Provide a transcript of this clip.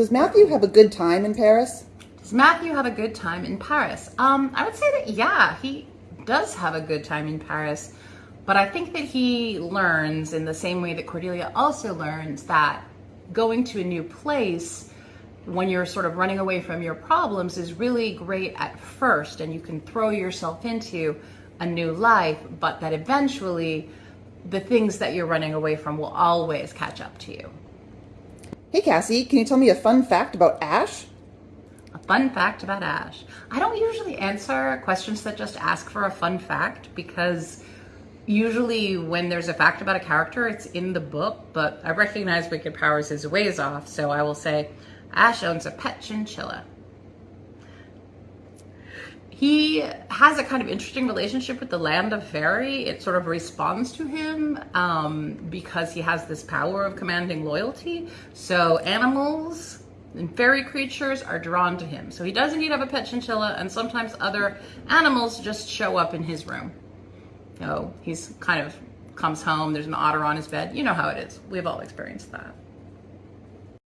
Does Matthew have a good time in Paris? Does Matthew have a good time in Paris? Um, I would say that yeah, he does have a good time in Paris, but I think that he learns in the same way that Cordelia also learns that going to a new place when you're sort of running away from your problems is really great at first and you can throw yourself into a new life, but that eventually the things that you're running away from will always catch up to you. Hey Cassie, can you tell me a fun fact about Ash? A fun fact about Ash. I don't usually answer questions that just ask for a fun fact because usually when there's a fact about a character, it's in the book, but I recognize Wicked Powers is ways off, so I will say Ash owns a pet chinchilla. He has a kind of interesting relationship with the land of Faerie. It sort of responds to him um, because he has this power of commanding loyalty. So animals and fairy creatures are drawn to him. So he does indeed have a pet chinchilla and sometimes other animals just show up in his room. So he's kind of comes home, there's an otter on his bed. You know how it is. We've all experienced that.